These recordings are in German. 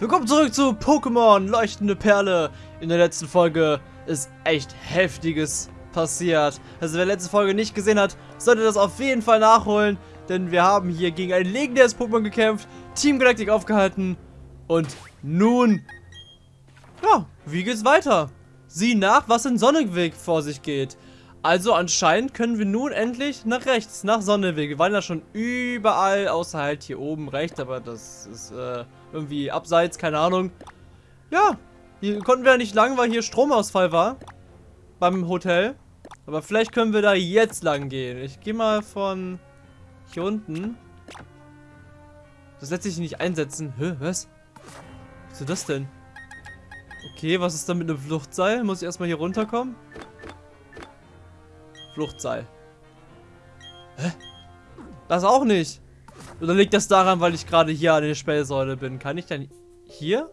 Willkommen zurück zu Pokémon Leuchtende Perle. In der letzten Folge ist echt heftiges passiert. Also wer letzte Folge nicht gesehen hat, sollte das auf jeden Fall nachholen. Denn wir haben hier gegen ein legendäres Pokémon gekämpft, Team Galactic aufgehalten. Und nun, ja, wie geht's weiter? Sieh nach, was in Sonnenweg vor sich geht. Also anscheinend können wir nun endlich nach rechts, nach Sonnenweg. Wir waren ja schon überall, außer halt hier oben rechts, aber das ist äh, irgendwie abseits, keine Ahnung. Ja, hier konnten wir ja nicht lang, weil hier Stromausfall war. Beim Hotel. Aber vielleicht können wir da jetzt lang gehen. Ich gehe mal von hier unten. Das lässt sich nicht einsetzen. Hä, was? Was ist das denn? Okay, was ist da mit einem Fluchtseil? Muss ich erstmal hier runterkommen? Fluchtseil. Hä? Das auch nicht. Oder liegt das daran, weil ich gerade hier an der Spellsäule bin? Kann ich dann hier?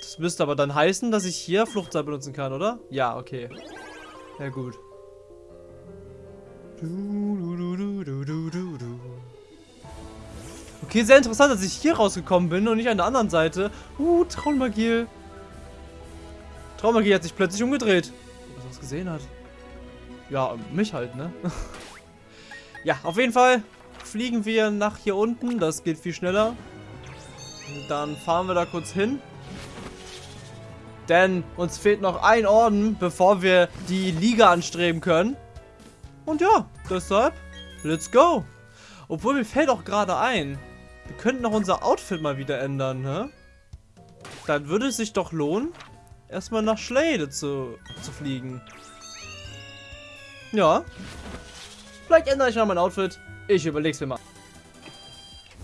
Das müsste aber dann heißen, dass ich hier Fluchtseil benutzen kann, oder? Ja, okay. Ja, gut. Okay, sehr interessant, dass ich hier rausgekommen bin und nicht an der anderen Seite. Uh, Traummagie. Traummagie hat sich plötzlich umgedreht. Was er was gesehen hat. Ja, mich halt, ne? ja, auf jeden Fall fliegen wir nach hier unten. Das geht viel schneller. Dann fahren wir da kurz hin. Denn uns fehlt noch ein Orden, bevor wir die Liga anstreben können. Und ja, deshalb, let's go. Obwohl, mir fällt auch gerade ein, wir könnten noch unser Outfit mal wieder ändern, ne? Dann würde es sich doch lohnen, erstmal nach Schlade zu, zu fliegen. Ja. Vielleicht ändere ich mal mein Outfit. Ich überlege es mir mal.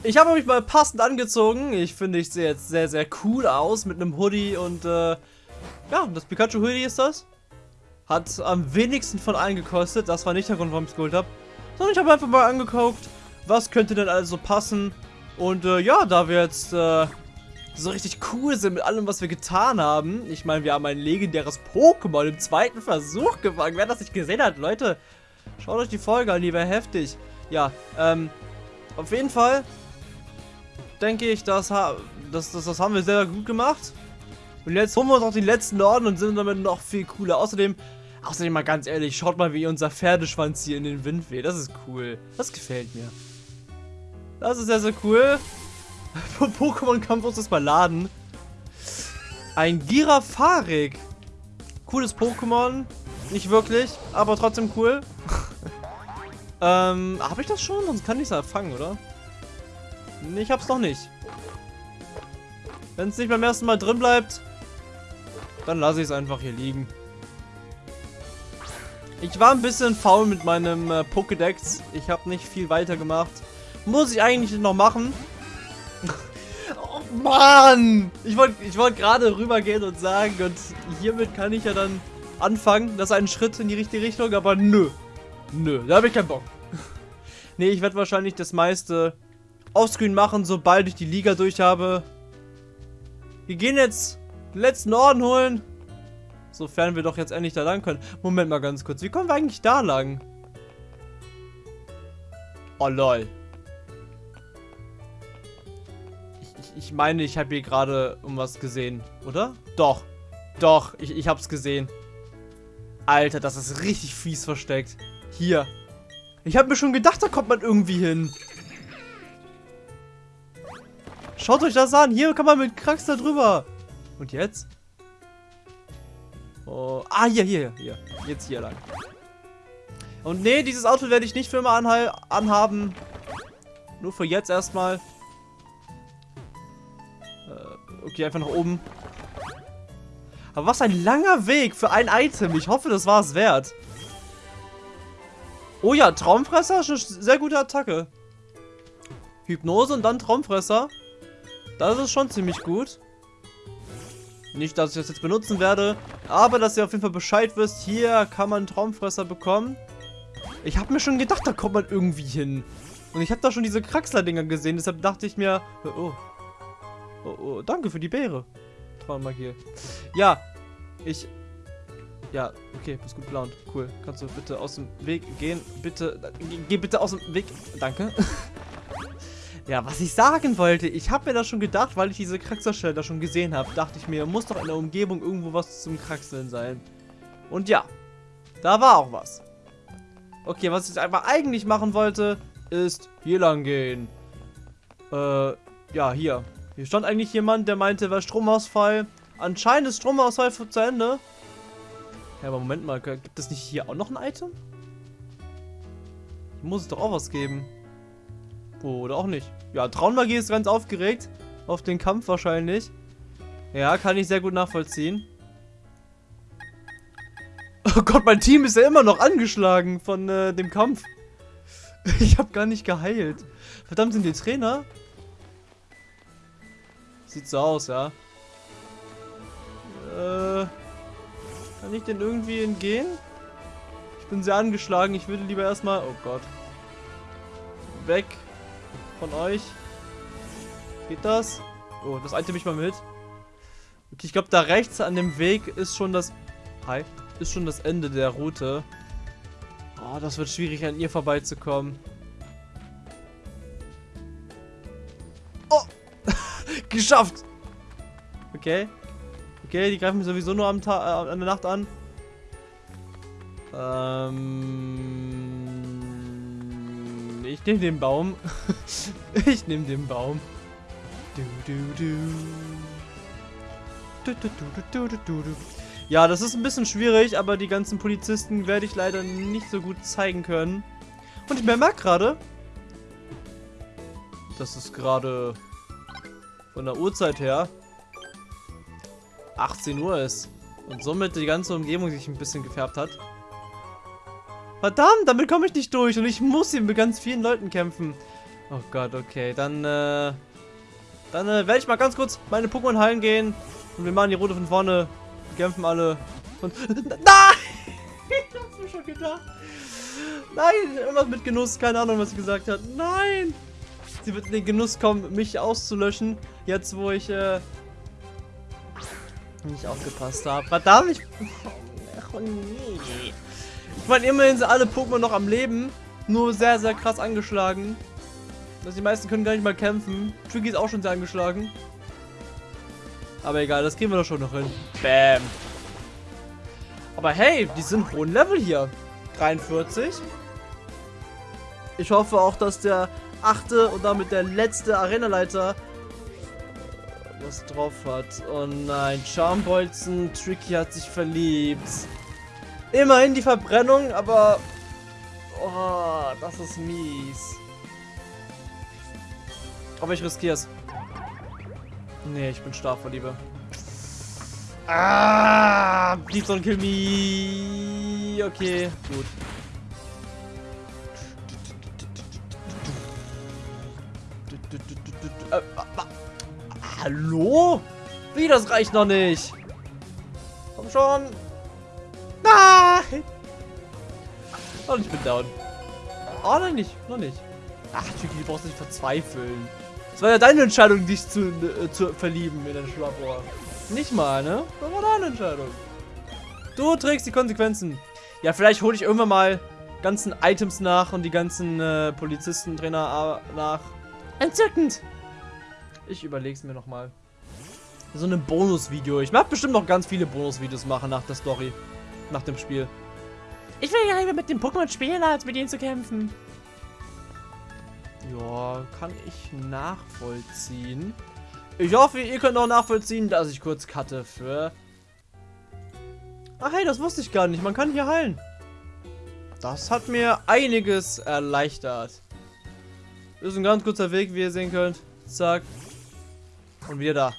Ich habe mich mal passend angezogen. Ich finde, ich sehe jetzt sehr, sehr cool aus mit einem Hoodie und äh, ja, das Pikachu-Hoodie ist das. Hat am wenigsten von allen gekostet. Das war nicht der Grund, warum ich es geholt habe. Sondern ich habe einfach mal angeguckt, was könnte denn also passen. Und äh, ja, da wir jetzt äh, so richtig cool sind mit allem, was wir getan haben. Ich meine, wir haben ein legendäres Pokémon im zweiten Versuch gefangen. Wer das nicht gesehen hat, Leute, schaut euch die Folge an, die wäre heftig. Ja, ähm, auf jeden Fall denke ich, das, das, das, das haben wir sehr gut gemacht. Und jetzt holen wir uns auch die letzten Orden und sind damit noch viel cooler. Außerdem, außerdem mal ganz ehrlich, schaut mal, wie unser Pferdeschwanz hier in den Wind weht. Das ist cool. Das gefällt mir. Das ist sehr, sehr cool. Pokémon-Kampf muss das mal laden. Ein Girafarik. Cooles Pokémon. Nicht wirklich, aber trotzdem cool. Ähm, habe ich das schon? Sonst kann ich es fangen, oder? Nee, ich hab's noch nicht. Wenn es nicht beim ersten Mal drin bleibt, dann lasse ich es einfach hier liegen. Ich war ein bisschen faul mit meinem äh, Pokédex. Ich habe nicht viel weiter gemacht. Muss ich eigentlich noch machen. oh Mann! Ich wollte ich wollt gerade rübergehen und sagen, und hiermit kann ich ja dann anfangen. Das ist ein Schritt in die richtige Richtung, aber nö. Nö, da habe ich keinen Bock. nee, ich werde wahrscheinlich das meiste offscreen machen, sobald ich die Liga durch habe. Wir gehen jetzt den letzten Orden holen. Sofern wir doch jetzt endlich da lang können. Moment mal ganz kurz. Wie kommen wir eigentlich da lang? Oh lol. Ich, ich, ich meine, ich habe hier gerade irgendwas gesehen, oder? Doch. Doch, ich, ich hab's gesehen. Alter, das ist richtig fies versteckt. Hier. Ich habe mir schon gedacht, da kommt man irgendwie hin. Schaut euch das an. Hier kann man mit Krax da drüber. Und jetzt? Oh, ah, hier, hier, hier. Jetzt hier lang. Und nee, dieses Outfit werde ich nicht für immer anhaben. Nur für jetzt erstmal. Äh, okay, einfach nach oben. Aber was ein langer Weg für ein Item. Ich hoffe, das war es wert. Oh ja, Traumfresser ist eine sehr gute Attacke. Hypnose und dann Traumfresser. Das ist schon ziemlich gut. Nicht, dass ich das jetzt benutzen werde, aber dass ihr auf jeden Fall Bescheid wisst, hier kann man Traumfresser bekommen. Ich habe mir schon gedacht, da kommt man irgendwie hin. Und ich habe da schon diese Kraxler-Dinger gesehen, deshalb dachte ich mir, oh, oh, oh, danke für die Beere. Traummagie. Ja, ich, ja, okay, bist gut gelaunt. Cool. Kannst du bitte aus dem Weg gehen? Bitte, geh bitte aus dem Weg. Danke. Ja, was ich sagen wollte, ich habe mir das schon gedacht, weil ich diese Kraxerstelle da schon gesehen habe, dachte ich mir, muss doch in der Umgebung irgendwo was zum Kraxeln sein. Und ja, da war auch was. Okay, was ich einfach eigentlich machen wollte, ist hier lang gehen. Äh, ja, hier. Hier stand eigentlich jemand, der meinte, war Stromausfall. Anscheinend ist Stromausfall zu Ende. Ja, aber Moment mal, gibt es nicht hier auch noch ein Item? Hier muss es doch auch was geben. Oder auch nicht. Ja, Traummagie ist ganz aufgeregt. Auf den Kampf wahrscheinlich. Ja, kann ich sehr gut nachvollziehen. Oh Gott, mein Team ist ja immer noch angeschlagen von äh, dem Kampf. Ich habe gar nicht geheilt. Verdammt, sind die Trainer? Sieht so aus, ja. Äh, kann ich denn irgendwie entgehen? Ich bin sehr angeschlagen. Ich würde lieber erstmal... Oh Gott. Weg von euch. Geht das? Oh, das einte mich mal mit. Okay, ich glaube, da rechts an dem Weg ist schon das... Hi. Ist schon das Ende der Route. Oh, das wird schwierig, an ihr vorbeizukommen. Oh! Geschafft! Okay. Okay, die greifen mich sowieso nur am Tag, äh, an der Nacht an. Ähm, ich nehme den Baum. ich nehme den Baum. Du, du, du. Du, du, du, du, du, du. Ja, das ist ein bisschen schwierig, aber die ganzen Polizisten werde ich leider nicht so gut zeigen können. Und ich merke gerade, dass es gerade von der Uhrzeit her 18 Uhr ist. Und somit die ganze Umgebung sich ein bisschen gefärbt hat. Verdammt, damit komme ich nicht durch. Und ich muss hier mit ganz vielen Leuten kämpfen. Oh Gott, okay. Dann, äh... Dann äh, werde ich mal ganz kurz meine Pokémon heilen gehen. Und wir machen die Route von vorne. Wir kämpfen alle. Und... Nein! ich hab's mir schon gedacht. Nein, irgendwas mit Genuss. Keine Ahnung, was sie gesagt hat. Nein! Sie wird in den Genuss kommen, mich auszulöschen. Jetzt, wo ich, äh... Nicht aufgepasst habe. Verdammt, ich... Ach, nee. Ich meine, immerhin sind alle Pokémon noch am Leben. Nur sehr, sehr krass angeschlagen. Also die meisten können gar nicht mal kämpfen. Tricky ist auch schon sehr angeschlagen. Aber egal, das kriegen wir doch schon noch hin. Bam. Aber hey, die sind hohen Level hier. 43. Ich hoffe auch, dass der achte und damit der letzte Arenaleiter was drauf hat. Oh nein, Charmbolzen, Tricky hat sich verliebt. Immerhin die Verbrennung, aber... Oh, das ist mies. Aber ich riskiere es. Nee, ich bin stark vor Liebe. Ah, please don't kill me. Okay, gut. Hallo? Wie, das reicht noch nicht. Komm schon. Nein! Und ich bin down. Oh, nein, nicht. Noch nicht. Ach, Chicky, du brauchst nicht verzweifeln. Es war ja deine Entscheidung, dich zu, äh, zu verlieben in den Schlappohr. Nicht mal, ne? Das war deine Entscheidung. Du trägst die Konsequenzen. Ja, vielleicht hole ich irgendwann mal ganzen Items nach und die ganzen äh, Polizisten, Trainer äh, nach. Entzückend! Ich überlege es mir nochmal. So ein Bonusvideo. Ich werde bestimmt noch ganz viele Bonusvideos machen nach der Story nach dem Spiel. Ich will ja lieber mit dem Pokémon spielen, als mit ihnen zu kämpfen. Ja, kann ich nachvollziehen. Ich hoffe, ihr könnt auch nachvollziehen, dass ich kurz cutte für... Ach hey, das wusste ich gar nicht. Man kann hier heilen. Das hat mir einiges erleichtert. ist ein ganz kurzer Weg, wie ihr sehen könnt. Zack. Und wieder da.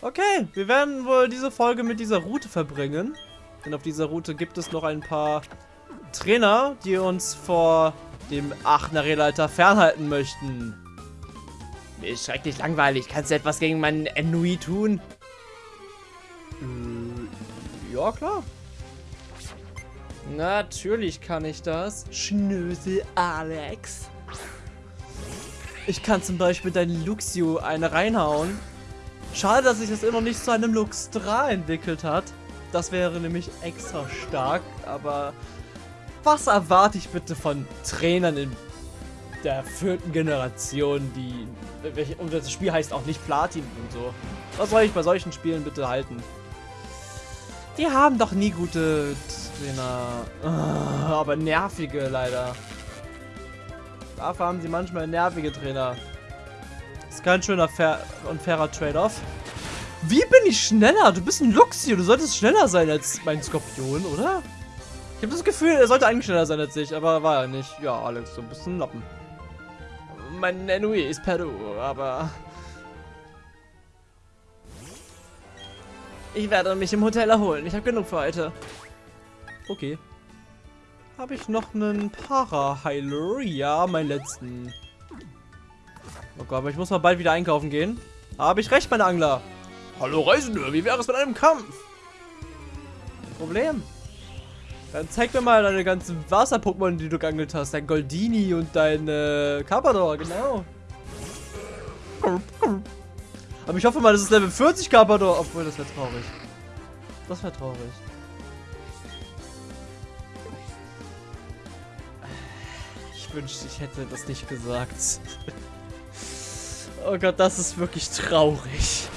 Okay, wir werden wohl diese Folge mit dieser Route verbringen. Denn auf dieser Route gibt es noch ein paar Trainer, die uns vor dem Aachener Rehleiter fernhalten möchten. Mir ist schrecklich langweilig. Kannst du etwas gegen meinen Ennui tun? Äh, ja, klar. Natürlich kann ich das. Schnösel Alex. Ich kann zum Beispiel deinen Luxio eine reinhauen. Schade, dass sich das immer nicht zu einem Luxtra entwickelt hat. Das wäre nämlich extra stark, aber was erwarte ich bitte von Trainern in der vierten Generation, die. Und das Spiel heißt auch nicht Platin und so. Was soll ich bei solchen Spielen bitte halten? Die haben doch nie gute Trainer. Ah, aber nervige leider. Dafür haben sie manchmal nervige Trainer. Ist kein schöner und fairer Trade-off. Wie bin ich schneller? Du bist ein Luxi. Du solltest schneller sein als mein Skorpion, oder? Ich habe das Gefühl, er sollte eigentlich schneller sein als ich, aber war er nicht. Ja, Alex, du bist ein Lappen. Mein Enui ist Peru, aber... Ich werde mich im Hotel erholen. Ich habe genug für heute. Okay. Habe ich noch einen Para-Heiler? Ja, meinen letzten. Oh Gott, aber ich muss mal bald wieder einkaufen gehen. Habe ich recht, meine Angler? Hallo Reisende, wie wäre es mit einem Kampf? Problem. Dann zeig mir mal deine ganzen Wasser-Pokémon, die du geangelt hast. Dein Goldini und dein äh, Carpador, genau. Aber ich hoffe mal, das ist Level 40 Carpador. Obwohl, das wäre traurig. Das wäre traurig. Ich wünschte, ich hätte das nicht gesagt. oh Gott, das ist wirklich traurig.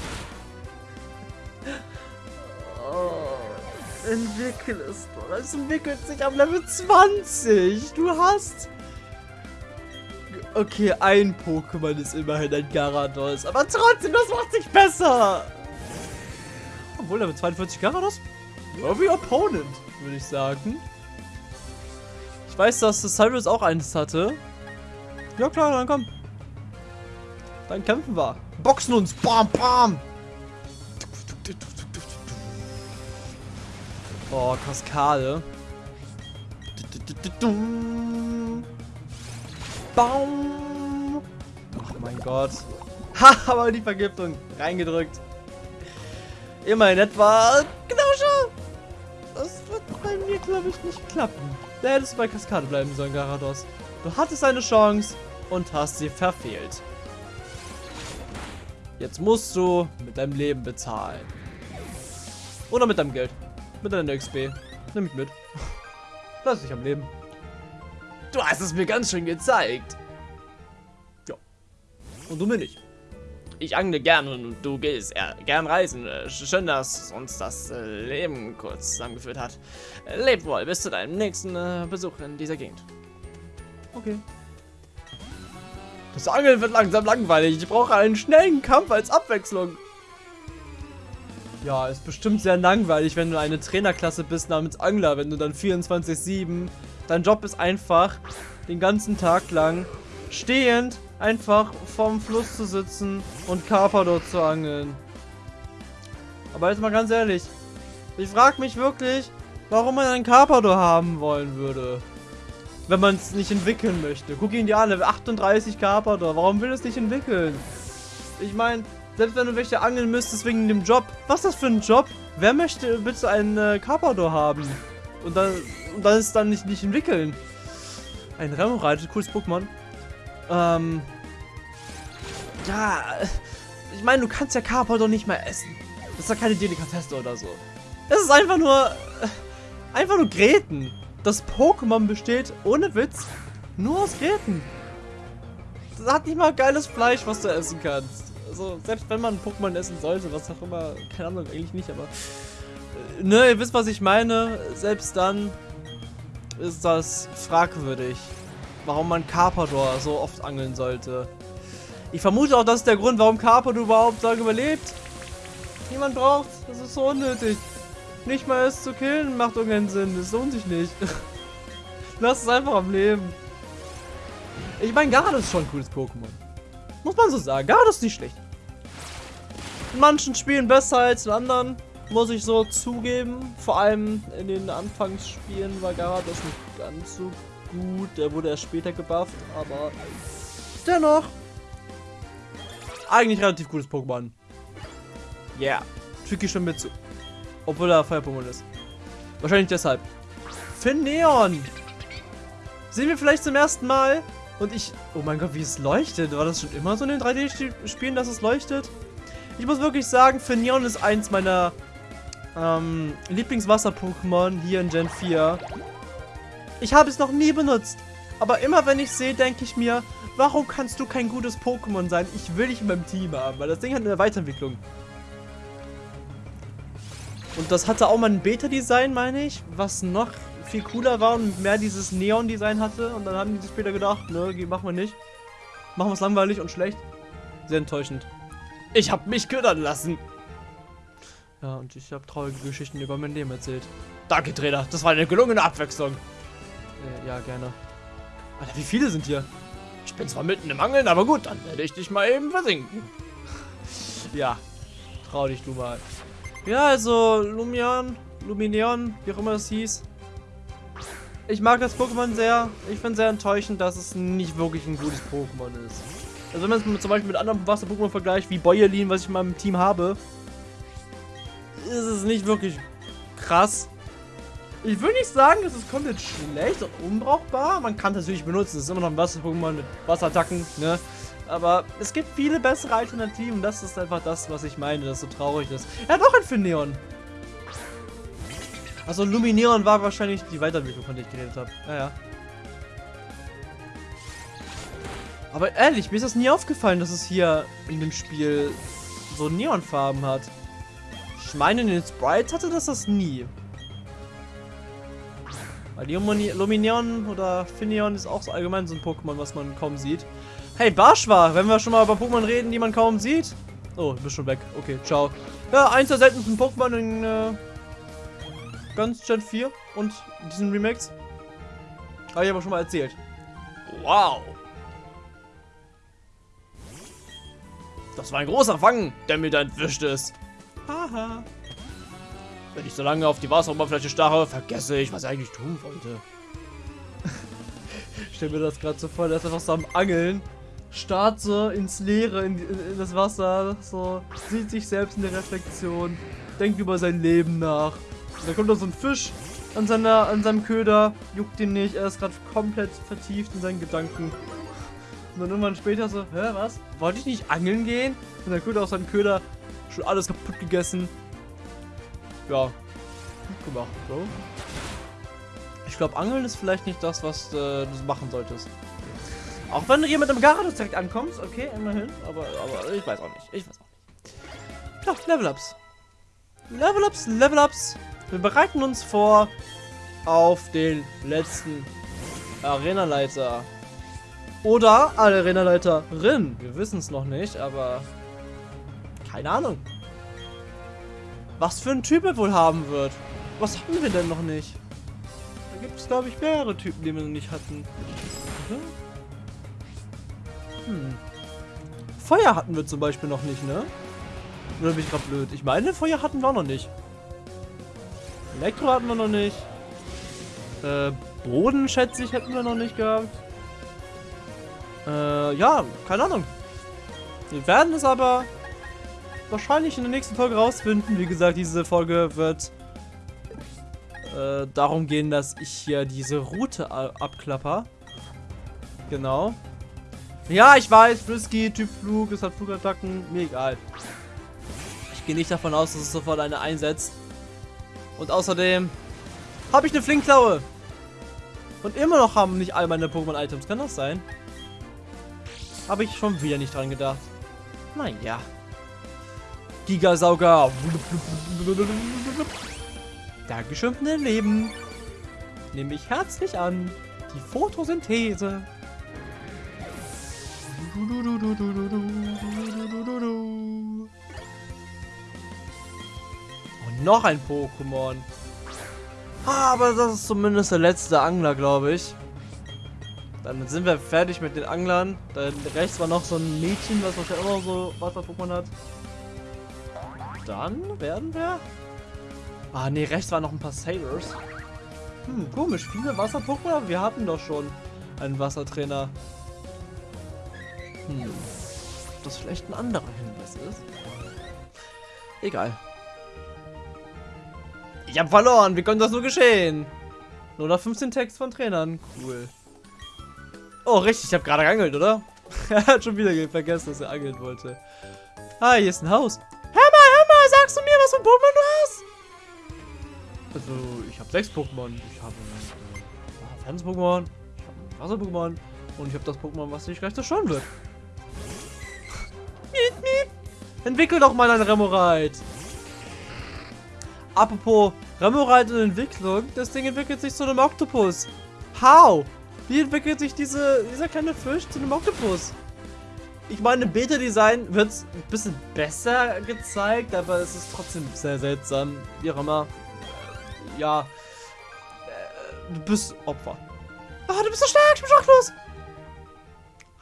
entwickelt es doch. Es entwickelt sich am Level 20. Du hast... Okay, ein Pokémon ist immerhin ein Gyarados. Aber trotzdem, das macht sich besser. Obwohl, Level 42 Gyarados? Ja, wie Opponent, würde ich sagen. Ich weiß, dass Cyrus auch eins hatte. Ja klar, dann komm. Dann kämpfen wir. Boxen uns. Bam, bam. Oh, Kaskade. Baum. Ach mein Gott. Ha, aber die Vergiftung reingedrückt. Immerhin etwa. Genau schon. Das wird bei mir, glaube ich, nicht klappen. Da hättest du bei Kaskade bleiben sollen, Garados. Du hattest eine Chance und hast sie verfehlt. Jetzt musst du mit deinem Leben bezahlen. Oder mit deinem Geld. Mit deiner XP. Nimm mich mit. Lass dich am Leben. Du hast es mir ganz schön gezeigt. Ja. Und du mir nicht. Ich angle gern und du gehst äh, gern reisen. Äh, schön, dass uns das äh, Leben kurz zusammengeführt hat. Äh, leb wohl bis zu deinem nächsten äh, Besuch in dieser Gegend. Okay. Das Angeln wird langsam langweilig. Ich brauche einen schnellen Kampf als Abwechslung. Ja, ist bestimmt sehr langweilig, wenn du eine Trainerklasse bist namens Angler, wenn du dann 24-7. Dein Job ist einfach, den ganzen Tag lang stehend einfach vorm Fluss zu sitzen und Carpador zu angeln. Aber jetzt mal ganz ehrlich, ich frage mich wirklich, warum man einen Carpador haben wollen würde. Wenn man es nicht entwickeln möchte. Guck ihn dir an, 38 Carpador, warum will es nicht entwickeln? Ich meine, selbst wenn du welche angeln müsstest wegen dem Job. Was ist das für ein Job? Wer möchte bitte einen äh, Carpador haben? Und dann, und dann ist dann nicht, nicht entwickeln. Ein Remoraid, cooles Pokémon. Ähm. Ja. Ich meine, du kannst ja Carpador nicht mehr essen. Das ist ja keine Delikatesse oder so. Es ist einfach nur. Äh, einfach nur Gräten. Das Pokémon besteht, ohne Witz, nur aus Gräten. Das hat nicht mal geiles Fleisch, was du essen kannst. Also, selbst wenn man Pokémon essen sollte, was auch immer, keine Ahnung, eigentlich nicht, aber... Äh, ne, ihr wisst, was ich meine. Selbst dann ist das fragwürdig, warum man Carpador so oft angeln sollte. Ich vermute auch, das ist der Grund, warum Carpador überhaupt so überlebt. Niemand braucht, das ist so unnötig. Nicht mal es zu killen macht irgendeinen Sinn, das lohnt sich nicht. Lass es einfach am Leben. Ich meine, Garde ist schon ein cooles Pokémon. Muss man so sagen. Garde ist nicht schlecht. In manchen Spielen besser als in anderen, muss ich so zugeben. Vor allem in den Anfangsspielen war Gyarados nicht ganz so gut. Der wurde erst später gebufft, aber dennoch eigentlich relativ gutes Pokémon. Yeah. Tricky schon mit zu. Obwohl er Feuer-Pokémon ist. Wahrscheinlich deshalb. Finneon! Sehen wir vielleicht zum ersten Mal? Und ich... Oh mein Gott, wie es leuchtet. War das schon immer so in den 3D-Spielen, dass es leuchtet? Ich muss wirklich sagen, Finneon ist eins meiner ähm, Lieblingswasser-Pokémon hier in Gen 4. Ich habe es noch nie benutzt. Aber immer wenn ich sehe, denke ich mir, warum kannst du kein gutes Pokémon sein? Ich will dich in meinem Team haben, weil das Ding hat eine Weiterentwicklung. Und das hatte auch mal ein Beta-Design, meine ich, was noch viel cooler war und mehr dieses Neon-Design hatte. Und dann haben die sich später gedacht, ne, machen wir nicht. Machen wir es langweilig und schlecht. Sehr enttäuschend. Ich habe mich ködern lassen. Ja, und ich habe traurige Geschichten über mein Leben erzählt. Danke, Trainer. Das war eine gelungene Abwechslung. Äh, ja, gerne. Alter, wie viele sind hier? Ich bin zwar mitten im Angeln, aber gut, dann werde ich dich mal eben versinken. ja, trau dich du mal. Ja, also Lumion, Luminion, wie auch immer es hieß. Ich mag das Pokémon sehr. Ich finde sehr enttäuschend, dass es nicht wirklich ein gutes Pokémon ist. Also wenn man es zum Beispiel mit anderen Wasser-Pokémon vergleicht, wie Boyerlin, was ich in meinem Team habe, ist es nicht wirklich krass. Ich würde nicht sagen, es ist komplett schlecht und unbrauchbar. Man kann es natürlich benutzen. Es ist immer noch ein Wasser-Pokémon mit Wasserattacken, ne? Aber es gibt viele bessere Alternativen. Das ist einfach das, was ich meine, das so traurig ist. Er hat auch ein Finneon. Also Lumineon war wahrscheinlich die Weiterentwicklung, von der ich geredet habe. Ja, ja. Aber ehrlich, mir ist das nie aufgefallen, dass es hier in dem Spiel so Neonfarben hat. Ich meine, in den Sprites hatte das das nie. Weil Lumineon oder Finneon ist auch so allgemein so ein Pokémon, was man kaum sieht. Hey, Barschwa, wenn wir schon mal über Pokémon reden, die man kaum sieht. Oh, du bist schon weg. Okay, ciao. Ja, eins der seltensten Pokémon in äh, ganz Gen 4 und diesen Remakes. Habe ich aber schon mal erzählt. Wow. Das war ein großer Fang, der mir da entwischt ist. Haha. Wenn ich so lange auf die Wasseroberfläche starre, vergesse ich, was ich eigentlich tun wollte. ich stell mir das gerade so vor, der ist einfach so am Angeln. Starrt so ins Leere, in, in, das Wasser, so, sieht sich selbst in der Reflexion, denkt über sein Leben nach. Und dann kommt da so ein Fisch an, seiner, an seinem Köder, juckt ihn nicht, er ist gerade komplett vertieft in seinen Gedanken. Und dann irgendwann später so, hä, was? Wollte ich nicht angeln gehen? Und dann kommt aus seinem Köder schon alles kaputt gegessen. Ja, gut gemacht, Bro. Ich glaube, Angeln ist vielleicht nicht das, was äh, du machen solltest. Auch wenn du hier mit dem Gyarados direkt ankommst, okay, immerhin. Aber, aber ich weiß auch nicht. Ich weiß auch nicht. Ja, Level-Ups. Level-Ups, Level-Ups. Wir bereiten uns vor auf den letzten Arena-Leiter. Oder Arena-Leiterin. Wir wissen es noch nicht, aber keine Ahnung. Was für ein Typ er wohl haben wird. Was hatten wir denn noch nicht? Da gibt es, glaube ich, mehrere Typen, die wir noch nicht hatten. Hm. Feuer hatten wir zum Beispiel noch nicht, ne? Oder bin ich gerade blöd? Ich meine, Feuer hatten wir auch noch nicht. Elektro hatten wir noch nicht. Äh, Boden, schätze ich, hätten wir noch nicht gehabt. Äh, ja, keine Ahnung. Wir werden es aber wahrscheinlich in der nächsten Folge rausfinden. Wie gesagt, diese Folge wird äh, darum gehen, dass ich hier diese Route abklapper. Genau. Ja, ich weiß, Frisky, Typ Flug, es hat Flugattacken, mir egal. Ich gehe nicht davon aus, dass es sofort eine einsetzt. Und außerdem habe ich eine Flinkklaue. Und immer noch haben nicht all meine Pokémon-Items. Kann das sein? Habe ich schon wieder nicht dran gedacht. Naja. Gigasauger. Dankeschön für dein Leben. Nehme ich herzlich an. Die Photosynthese. Und noch ein Pokémon. Aber das ist zumindest der letzte Angler, glaube ich. Dann sind wir fertig mit den Anglern. Da rechts war noch so ein Mädchen, was wahrscheinlich immer so Wasser-Pokémon hat. Dann werden wir... Ah, ne, rechts waren noch ein paar Sailors. Hm, komisch. Viele Wasser-Pokémon, wir hatten doch schon einen Wassertrainer. Hm. Ob das vielleicht ein anderer Hinweis ist? Egal. Ich habe verloren. Wie konnte das nur geschehen? Nur noch 15 Text von Trainern. Cool. Oh, richtig. Ich habe gerade geangelt, oder? er hat schon wieder vergessen, dass er angeln wollte. Ah, hier ist ein Haus. Was für ein Pokémon du hast? Also, ich habe sechs Pokémon. Ich habe ein äh, Fans-Pokémon. Ich habe ein Wasser-Pokémon. Und ich habe das Pokémon, was sich gleich zerstören wird. miep, miep. Entwickel doch mal ein Remoraid. Apropos Remoraid und Entwicklung, das Ding entwickelt sich zu einem Oktopus. How? Wie entwickelt sich diese, dieser kleine Fisch zu einem Oktopus? Ich meine, im Beta-Design wird es ein bisschen besser gezeigt, aber es ist trotzdem sehr seltsam. Wie auch immer. Ja. Äh, du bist Opfer. Ah, du bist so stark, ich bin schwachlos.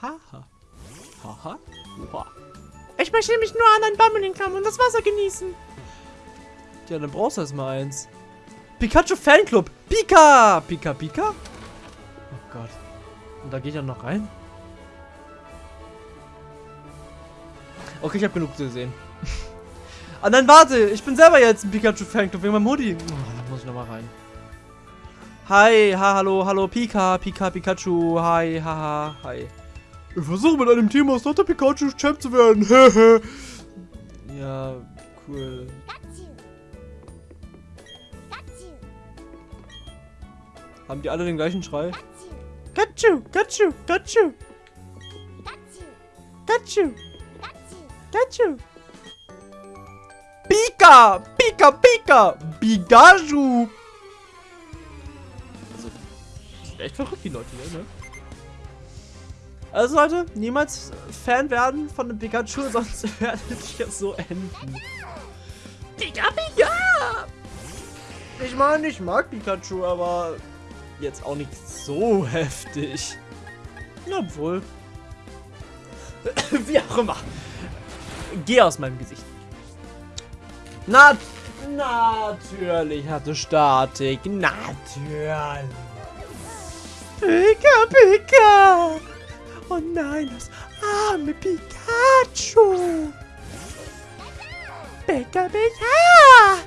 Haha. Haha. Oha. Ich möchte nämlich nur an einen Baum hinkommen und das Wasser genießen. Ja, dann brauchst du erstmal eins. Pikachu Fanclub. Pika. Pika, Pika? Oh Gott. Und da geht er noch rein? Okay, ich habe genug gesehen. ah nein, warte. Ich bin selber jetzt ein Pikachu Fanclub wegen meinem Hoodie. Oh, da muss ich nochmal rein. Hi, ha, hallo, hallo, Pika, Pika, Pikachu, hi, haha, hi. Ich versuche mit einem Team aus Dr. Pikachu Champ zu werden. ja, cool. Haben die alle den gleichen Schrei? Kachu, Kachu, Kachu. Kachu. Kachu. Pika, Pika, Pika. Pikachu. Also, echt verrückt die Leute hier, ne? Also Leute, niemals Fan werden von dem Pikachu, sonst werdet ihr so enden. Pika, Pika! Ich meine, ich mag Pikachu, aber jetzt auch nicht so heftig. Obwohl. Wie auch immer. Geh aus meinem Gesicht. Na, natürlich hatte Statik. Natürlich. Pika, Pika. Oh nein, das arme Pikachu. Pika, Pika.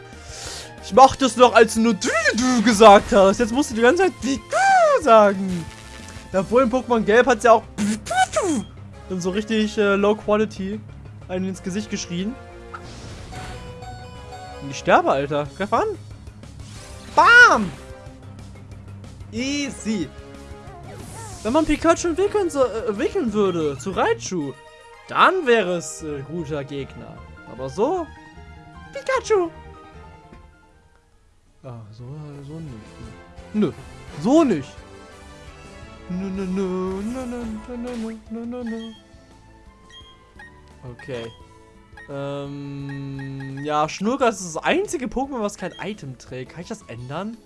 Ich mochte es noch, als du nur du, du gesagt hast. Jetzt musst du die ganze Zeit Pikachu sagen. Ja, vorhin Pokémon Gelb hat es ja auch dann so richtig äh, Low Quality einen ins Gesicht geschrien. Ich sterbe, Alter. Greif an. Bam! Easy. Wenn man Pikachu entwickeln, so, äh, entwickeln würde zu Raichu, dann wäre es äh, guter Gegner. Aber so, Pikachu. Ah, so, so nicht. Nö, so nicht. Nö, nö, nö, nö, nö, nö, nö, nö, nö. Okay. Ähm, ja, Schnurgas ist das einzige Pokémon, was kein Item trägt. Kann ich das ändern?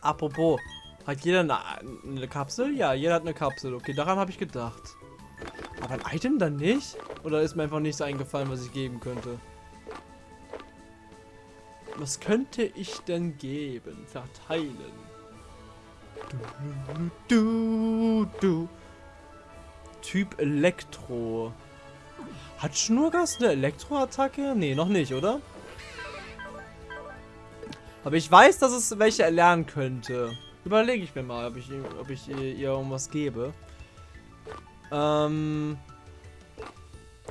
Apropos, hat jeder eine, eine, Kapsel? Ja, jeder hat eine Kapsel. Okay, daran habe ich gedacht. Aber ein Item dann nicht? Oder ist mir einfach nichts eingefallen, was ich geben könnte? Was könnte ich denn geben? Verteilen. Du, du, du. Typ Elektro. Hat Schnurgas eine Elektroattacke? Nee, noch nicht, oder? Aber ich weiß, dass es welche erlernen könnte. Überlege ich mir mal, ob ich, ob ich ihr, ihr irgendwas gebe. Ähm.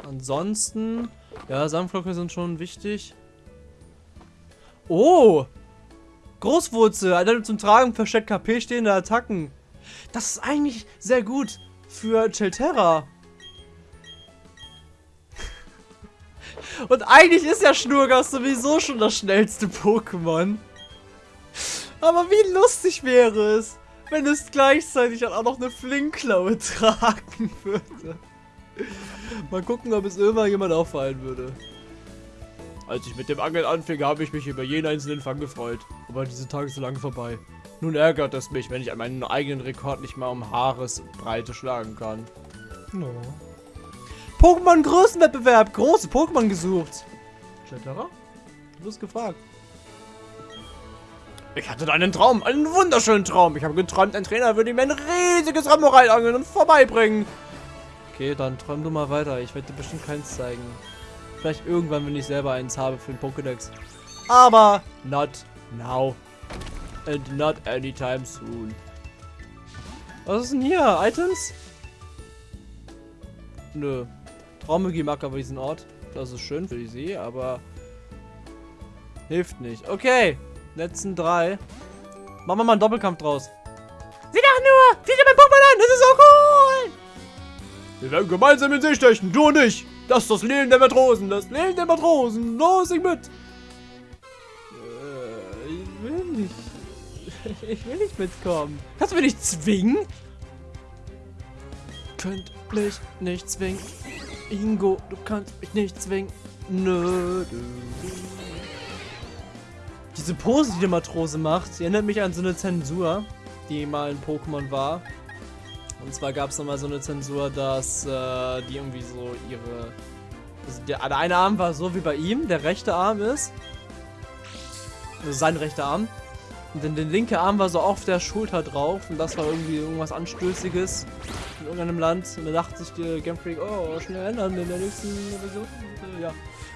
Ansonsten. Ja, Sandflocke sind schon wichtig. Oh! Großwurzel, Alter, zum Tragen versteckt KP stehende Attacken. Das ist eigentlich sehr gut für Chelterra. Und eigentlich ist ja Schnurgas sowieso schon das schnellste Pokémon. Aber wie lustig wäre es, wenn es gleichzeitig auch noch eine Flinkklaue tragen würde. Mal gucken, ob es irgendwann jemand auffallen würde. Als ich mit dem Angeln anfing, habe ich mich über jeden einzelnen Fang gefreut. Aber diese Tage sind lange vorbei. Nun ärgert es mich, wenn ich an meinen eigenen Rekord nicht mal um Haaresbreite schlagen kann. No. Pokémon Größenwettbewerb. Große Pokémon gesucht. Kletterer? Du wirst gefragt. Ich hatte einen Traum, einen wunderschönen Traum. Ich habe geträumt, ein Trainer würde mir ein riesiges Ramorai angeln und vorbeibringen. Okay, dann träum du mal weiter. Ich werde dir bestimmt keins zeigen. Vielleicht irgendwann, wenn ich selber eins habe für den Pokédex. Aber not now. And not anytime soon. Was ist denn hier? Items? Nö. Traummagie mag aber diesen Ort. Das ist schön für die See, aber hilft nicht. Okay, letzten drei. Machen wir mal einen Doppelkampf draus. Sieh doch Sieh dir mein Pokémon an, das ist so cool! Wir werden gemeinsam in See stechen, du und ich. Das ist das Leben der Matrosen, das Leben der Matrosen. Los, ich mit. Ich will nicht mitkommen. Kannst du mich nicht zwingen? Könnt mich nicht zwingen. Ingo, du kannst mich nicht zwingen. Nö. Diese Pose, die der Matrose macht, die erinnert mich an so eine Zensur, die mal in Pokémon war. Und zwar gab es nochmal so eine Zensur, dass äh, die irgendwie so ihre... Also der, der eine Arm war so wie bei ihm, der rechte Arm ist. Also sein rechter Arm. Dann der linke Arm war so auf der Schulter drauf. Und das war irgendwie irgendwas Anstößiges in irgendeinem Land. Und da dachte sich der Game Freak, oh, schnell ändern in der nächsten Version. Ja,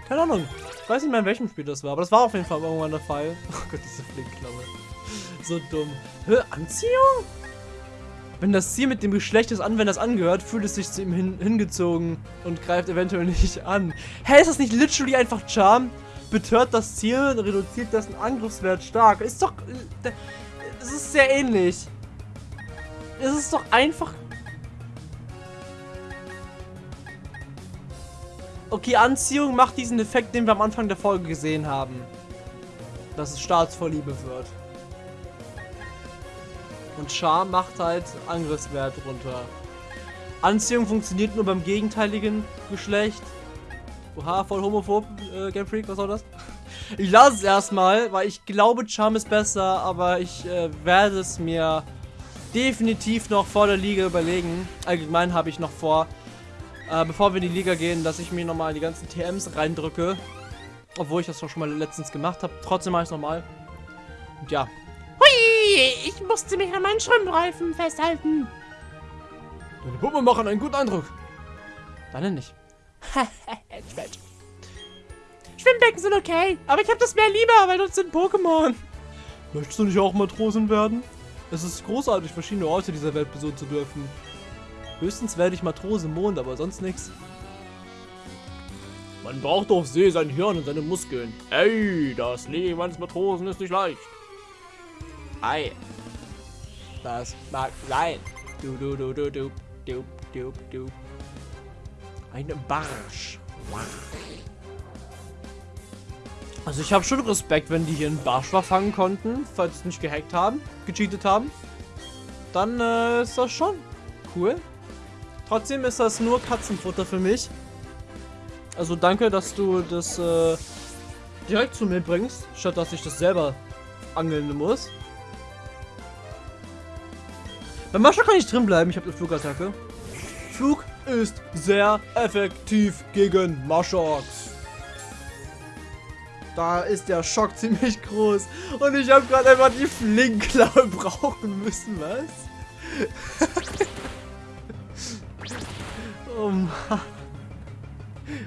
keine Ahnung. Ich weiß nicht mehr, in welchem Spiel das war. Aber das war auf jeden Fall irgendwann der Fall. Oh Gott, diese Flinkklaue. So dumm. Hä, Anziehung? Wenn das Ziel mit dem Geschlecht des Anwenders angehört, fühlt es sich zu ihm hin hingezogen und greift eventuell nicht an. Hä, ist das nicht literally einfach Charm? Betört das Ziel und reduziert dessen Angriffswert stark. Ist doch... Es ist sehr ähnlich. Es ist doch einfach... Okay, Anziehung macht diesen Effekt, den wir am Anfang der Folge gesehen haben. Dass es Staatsvorliebe wird. Und Charme macht halt Angriffswert runter. Anziehung funktioniert nur beim gegenteiligen Geschlecht. Oha, voll homophob, äh, Game Freak, was soll das? Ich lasse es erstmal, weil ich glaube, Charme ist besser, aber ich äh, werde es mir definitiv noch vor der Liga überlegen. Allgemein habe ich noch vor, äh, bevor wir in die Liga gehen, dass ich mir nochmal die ganzen TMs reindrücke. Obwohl ich das doch schon mal letztens gemacht habe. Trotzdem mache ich es nochmal. Und ja, ich musste mich an meinen Schwimmreifen festhalten. Deine Puppe machen einen guten Eindruck. Deine nicht. Schwimmbecken sind okay, aber ich habe das Meer lieber, weil uns sind Pokémon. Möchtest du nicht auch Matrosen werden? Es ist großartig, verschiedene Orte dieser Welt besuchen zu dürfen. Höchstens werde ich Matrose im Mond, aber sonst nichts. Man braucht auf See sein Hirn und seine Muskeln. Ey, das Leben eines Matrosen ist nicht leicht. Ei. Das mag sein. Du, du, du, du, du, du, du, du. Ein Barsch. Also ich habe schon Respekt, wenn die hier einen Barsch verfangen konnten, falls sie nicht gehackt haben, gecheatet haben. Dann äh, ist das schon cool. Trotzdem ist das nur Katzenfutter für mich. Also danke, dass du das äh, direkt zu mir bringst, statt dass ich das selber angeln muss. Bei Mascha kann ich drin bleiben. Ich habe eine Flugattacke. Flug ist sehr effektiv gegen Maschox. Da ist der Schock ziemlich groß. Und ich habe gerade einfach die Flinkklaue brauchen müssen. Was? oh Mann.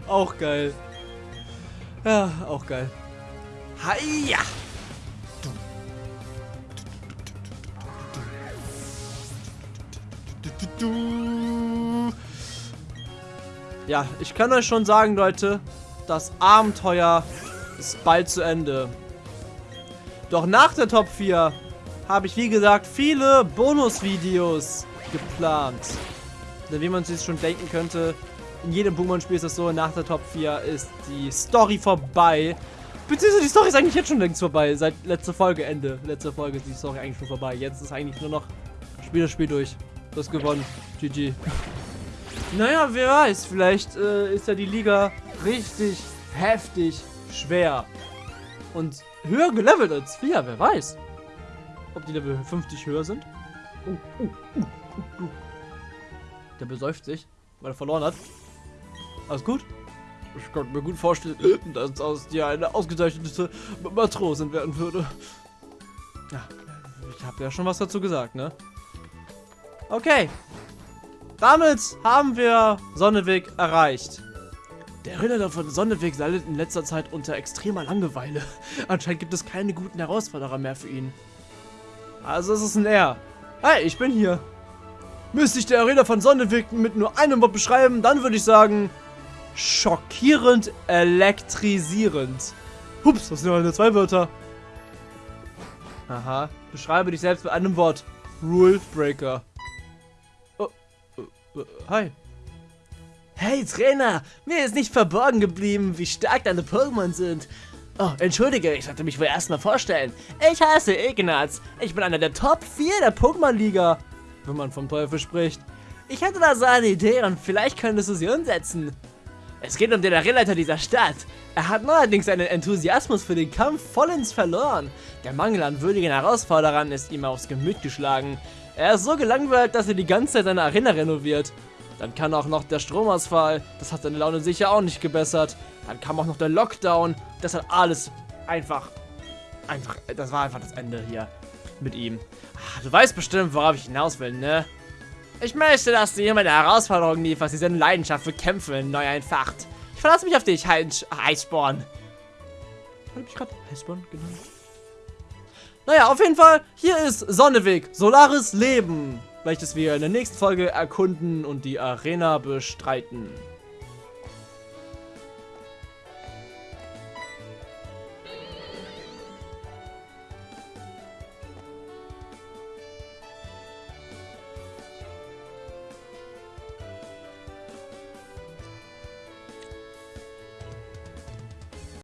Auch geil. Ja, auch geil. Hiya! Ja, ich kann euch schon sagen, Leute, das Abenteuer ist bald zu Ende. Doch nach der Top 4 habe ich, wie gesagt, viele Bonusvideos geplant. Denn wie man sich schon denken könnte, in jedem Pokémon-Spiel ist es so, nach der Top 4 ist die Story vorbei. Beziehungsweise die Story ist eigentlich jetzt schon längst vorbei. Seit letzter Folge Ende. Letzte Folge ist die Story eigentlich schon vorbei. Jetzt ist eigentlich nur noch Spiel das Spiel durch. Du hast gewonnen. GG. Naja, wer weiß. Vielleicht äh, ist ja die Liga richtig heftig schwer. Und höher gelevelt als wir. Wer weiß. Ob die Level 50 höher sind. Uh, uh, uh, Der besäuft sich, weil er verloren hat. Alles gut? Ich kann mir gut vorstellen, dass aus dir eine ausgezeichnete Matrosin werden würde. Ja, ich habe ja schon was dazu gesagt, ne? Okay. Damit haben wir Sonneweg erreicht. Der Ritter von Sonneweg leidet in letzter Zeit unter extremer Langeweile. Anscheinend gibt es keine guten Herausforderer mehr für ihn. Also ist es ein Er. Hey, ich bin hier. Müsste ich der Ritter von Sonneweg mit nur einem Wort beschreiben, dann würde ich sagen... Schockierend elektrisierend. Hups, das sind nur zwei Wörter. Aha. Beschreibe dich selbst mit einem Wort. Rule Breaker. Hi. Hey Trainer, mir ist nicht verborgen geblieben, wie stark deine Pokémon sind. Oh, entschuldige, ich sollte mich wohl erstmal vorstellen. Ich heiße Ignaz. Ich bin einer der Top 4 der Pokémon-Liga. Wenn man vom Teufel spricht. Ich hatte da so eine Idee und vielleicht könntest du sie umsetzen. Es geht um den Arillleiter dieser Stadt. Er hat neuerdings seinen Enthusiasmus für den Kampf vollends verloren. Der Mangel an würdigen Herausforderern ist ihm aufs Gemüt geschlagen. Er ist so gelangweilt, dass er die ganze Zeit seine Arena renoviert. Dann kann auch noch der Stromausfall, das hat seine Laune sicher auch nicht gebessert. Dann kam auch noch der Lockdown, das hat alles einfach, einfach, das war einfach das Ende hier mit ihm. Ach, du weißt bestimmt, worauf ich hinaus will, ne? Ich möchte, dass du jemand eine Herausforderung lieferst, die seine Leidenschaft für Kämpfe neu entfacht. Ich verlasse mich auf dich, Heißborn. Habe ich gerade Heißborn genannt? Naja, auf jeden Fall, hier ist Sonneweg, Solaris Leben, welches wir in der nächsten Folge erkunden und die Arena bestreiten.